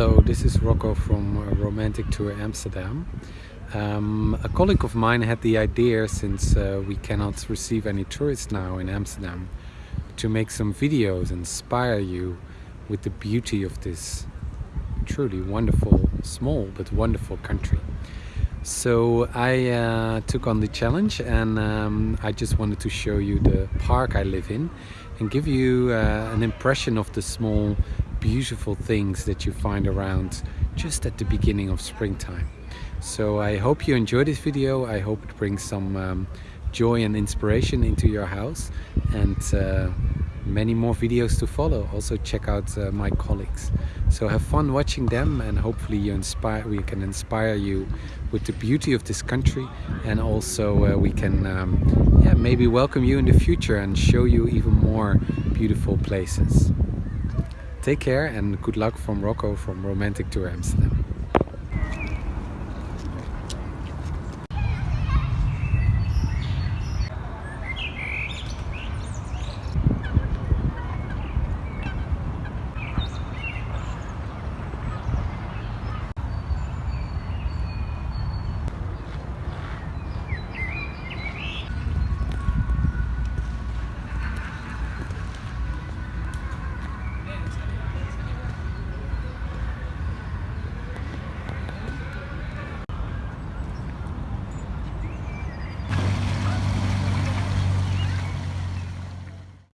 Hello, this is Rocco from uh, Romantic Tour Amsterdam. Um, a colleague of mine had the idea, since uh, we cannot receive any tourists now in Amsterdam, to make some videos, inspire you with the beauty of this truly wonderful, small but wonderful country. So I uh, took on the challenge and um, I just wanted to show you the park I live in and give you uh, an impression of the small beautiful things that you find around just at the beginning of springtime. So I hope you enjoy this video. I hope it brings some um, joy and inspiration into your house and uh, many more videos to follow. Also check out uh, my colleagues. So have fun watching them and hopefully you inspire, we can inspire you with the beauty of this country and also uh, we can um, yeah, maybe welcome you in the future and show you even more beautiful places. Take care and good luck from Rocco from Romantic Tour Amsterdam.